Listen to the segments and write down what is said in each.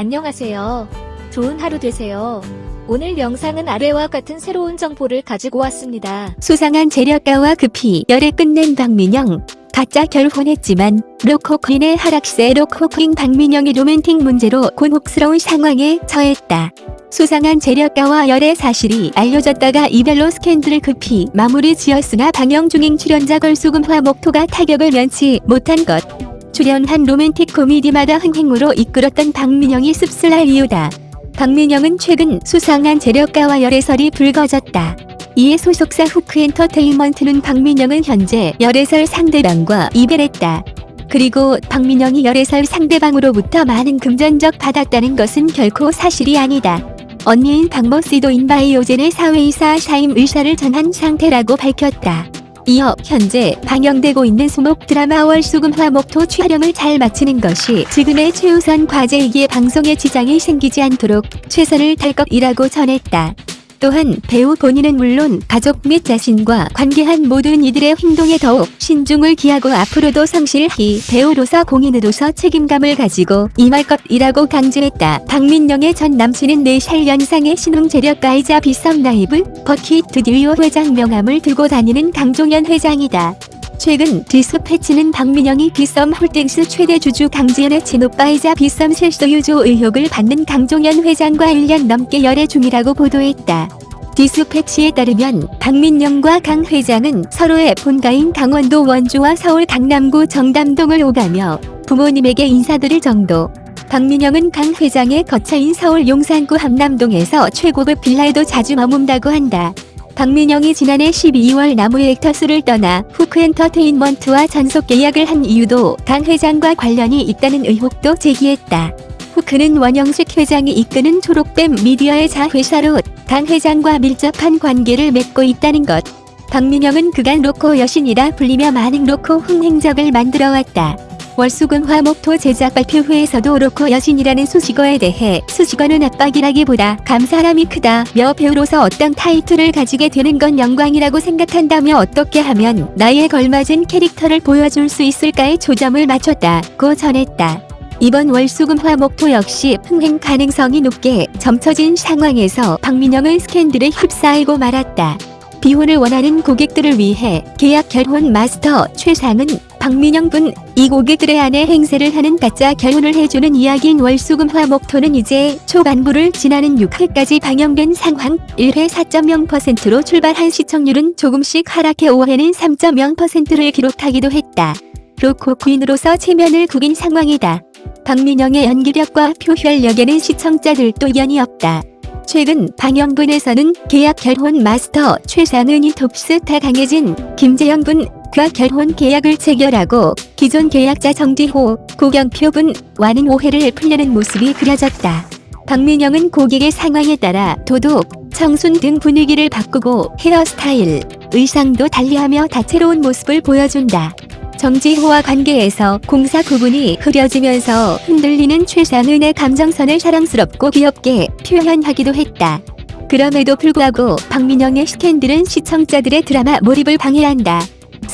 안녕하세요. 좋은 하루 되세요. 오늘 영상은 아래와 같은 새로운 정보를 가지고 왔습니다. 수상한 재력가와 급히 열애 끝낸 박민영. 가짜 결혼했지만 로코퀸의 하락세 로코퀸 박민영이 로맨틱 문제로 곤혹스러운 상황에 처했다. 수상한 재력가와 열애 사실이 알려졌다가 이별로 스캔들을 급히 마무리 지었으나 방영 중인 출연자 걸수금 화목토가 타격을 면치 못한 것. 출연한 로맨틱 코미디마다 흥행으로 이끌었던 박민영이 씁쓸할 이유다. 박민영은 최근 수상한 재력가와 열애설이 불거졌다. 이에 소속사 후크엔터테인먼트는 박민영은 현재 열애설 상대방과 이별했다. 그리고 박민영이 열애설 상대방으로부터 많은 금전적 받았다는 것은 결코 사실이 아니다. 언니인 박모 씨도 인바이오젠의 사회이사 사임 의사를 전한 상태라고 밝혔다. 이어 현재 방영되고 있는 수목 드라마 월수금 화목토 촬영을 잘 마치는 것이 지금의 최우선 과제이기에 방송에 지장이 생기지 않도록 최선을 다할 것이라고 전했다. 또한 배우 본인은 물론 가족 및 자신과 관계한 모든 이들의 행동에 더욱 신중을 기하고 앞으로도 성실히 배우로서 공인으로서 책임감을 가지고 임할 것이라고 강조했다. 박민영의 전 남친은 4살 연상의 신흥 재력가이자 빗썸 라이브 버킷스튜디오 회장 명함을 들고 다니는 강종현 회장이다. 최근 디스패치는 박민영이 빗썸 홀딩스 최대 주주 강지연의 친오빠이자 빗썸 실소유주 의혹을 받는 강종현 회장과 1년 넘게 열애 중이라고 보도했다. 디스패치에 따르면 박민영과 강 회장은 서로의 본가인 강원도 원주와 서울 강남구 정담동을 오가며 부모님에게 인사드릴 정도. 박민영은 강 회장의 거처인 서울 용산구 함남동에서 최고급 빌라에도 자주 머문다고 한다. 박민영이 지난해 12월 나무액터스를 떠나 후크엔터테인먼트와 전속 계약을 한 이유도 강 회장과 관련이 있다는 의혹도 제기했다. 후크는 원영식 회장이 이끄는 초록뱀 미디어의 자회사로 강 회장과 밀접한 관계를 맺고 있다는 것. 박민영은 그간 로코 여신이라 불리며 많은 로코 흥행작을 만들어왔다. 월수금 화목토 제작 발표회에서도 로코 여신이라는 수식어에 대해 수식어는 압박이라기보다 감사함이 크다며 배우로서 어떤 타이틀을 가지게 되는 건 영광이라고 생각한다며 어떻게 하면 나에 걸맞은 캐릭터를 보여줄 수 있을까에 초점을 맞췄다고 전했다. 이번 월수금 화목토 역시 흥행 가능성이 높게 점쳐진 상황에서 박민영은 스캔들에 휩싸이고 말았다. 비혼을 원하는 고객들을 위해 계약 결혼 마스터 최상은 박민영 군이 고객들의 아내 행세를 하는 가짜 결혼을 해주는 이야기인 월수금 화 목토는 이제 초반부를 지나는 6회까지 방영된 상황 1회 4.0%로 출발한 시청률은 조금씩 하락해 5회는 3.0%를 기록하기도 했다. 로코 퀸으로서 체면을 구긴 상황이다. 박민영의 연기력과 표현력에는 시청자들도 연이 없다. 최근 방영분에서는 계약 결혼 마스터 최상은이 톱스타 강혜진, 김재영 군 과 결혼 계약을 체결하고 기존 계약자 정지호, 고경표 군와는 오해를 풀려는 모습이 그려졌다. 박민영은 고객의 상황에 따라 도둑, 청순 등 분위기를 바꾸고 헤어스타일, 의상도 달리하며 다채로운 모습을 보여준다. 정지호와 관계에서 공사 구분이 흐려지면서 흔들리는 최상은의 감정선을 사랑스럽고 귀엽게 표현하기도 했다. 그럼에도 불구하고 박민영의 스캔들은 시청자들의 드라마 몰입을 방해한다.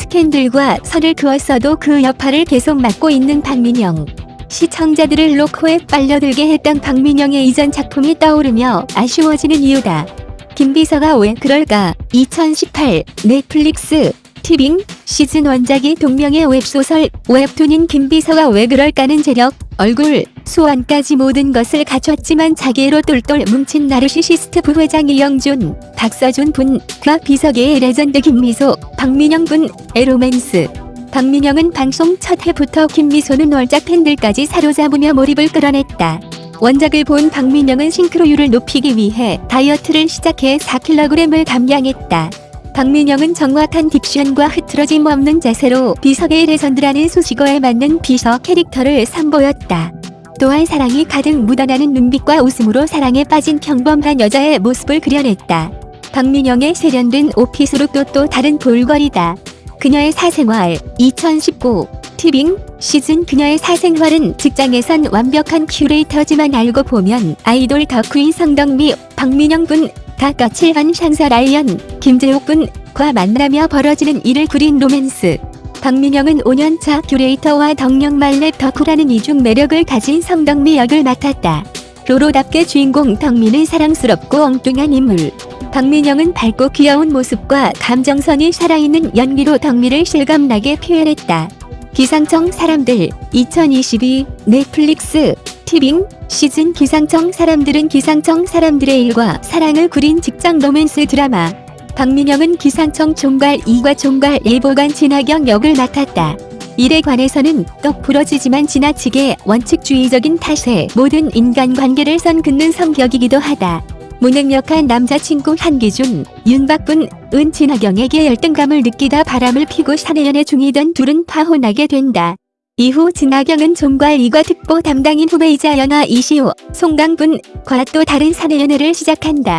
스캔들과 선을 그었어도 그 여파를 계속 맡고 있는 박민영. 시청자들을 로코에 빨려들게 했던 박민영의 이전 작품이 떠오르며 아쉬워지는 이유다. 김비서가 왜 그럴까? 2018 넷플릭스 티빙 시즌 원작이 동명의 웹소설 웹툰인 김비서가 왜 그럴까는 재력, 얼굴, 수완까지 모든 것을 갖췄지만 자기애로 똘똘 뭉친 나르시시스트 부회장 이영준, 박서준 분 과 비서계의 레전드 김미소, 박민영 분의 로맨스. 박민영은 방송 첫 회부터 김미소는 원작 팬들까지 사로잡으며 몰입을 끌어냈다. 원작을 본 박민영은 싱크로율을 높이기 위해 다이어트를 시작해 4kg을 감량했다. 박민영은 정확한 딕션과 흐트러짐 없는 자세로 비석의 레전드라는 수식어에 맞는 비서 캐릭터를 선보였다. 또한 사랑이 가득 묻어나는 눈빛과 웃음으로 사랑에 빠진 평범한 여자의 모습을 그려냈다. 박민영의 세련된 오피스룩도 또 다른 볼거리다. 그녀의 사생활 2019 티빙 시즌 그녀의 사생활은 직장에선 완벽한 큐레이터지만 알고 보면 아이돌 덕후인 성덕미, 박민영 분, 가 까칠한 상사 라이언, 김재욱 분과 만나며 벌어지는 일을 그린 로맨스. 박민영은 5년차 큐레이터와 덕력 만렙 덕후라는 이중 매력을 가진 성덕미 역을 맡았다. 로코답게 주인공 덕미는 사랑스럽고 엉뚱한 인물. 박민영은 밝고 귀여운 모습과 감정선이 살아있는 연기로 덕미를 실감나게 표현했다. 기상청 사람들 2022 넷플릭스 티빙 시즌 기상청 사람들은 기상청 사람들의 일과 사랑을 그린 직장 로맨스 드라마 박민영은 기상청 총괄 2과 총괄 예보관 진하경 역을 맡았다. 일에 관해서는 떡 부러지지만 지나치게 원칙주의적인 탓에 모든 인간관계를 선 긋는 성격이기도 하다. 무능력한 남자친구 한기준, 윤박군, 은진하경에게 열등감을 느끼다 바람을 피고 사내연애 중이던 둘은 파혼하게 된다. 이후 진하경은 종괄 2과 특보 담당인 후배이자 연하 이시호, 송강군과 또 다른 사내연애를 시작한다.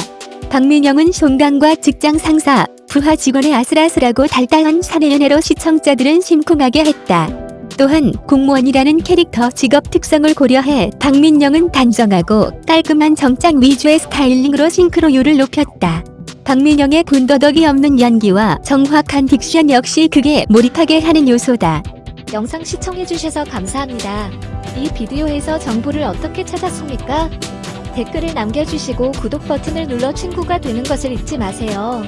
박민영은 송강과 직장 상사, 부하 직원의 아슬아슬하고 달달한 사내 연애로 시청자들은 심쿵하게 했다. 또한 공무원이라는 캐릭터 직업 특성을 고려해 박민영은 단정하고 깔끔한 정장 위주의 스타일링으로 싱크로율을 높였다. 박민영의 군더더기 없는 연기와 정확한 딕션 역시 그게 몰입하게 하는 요소다. 영상 시청해주셔서 감사합니다. 이 비디오에서 정보를 어떻게 찾았습니까? 댓글을 남겨주시고 구독 버튼을 눌러 친구가 되는 것을 잊지 마세요.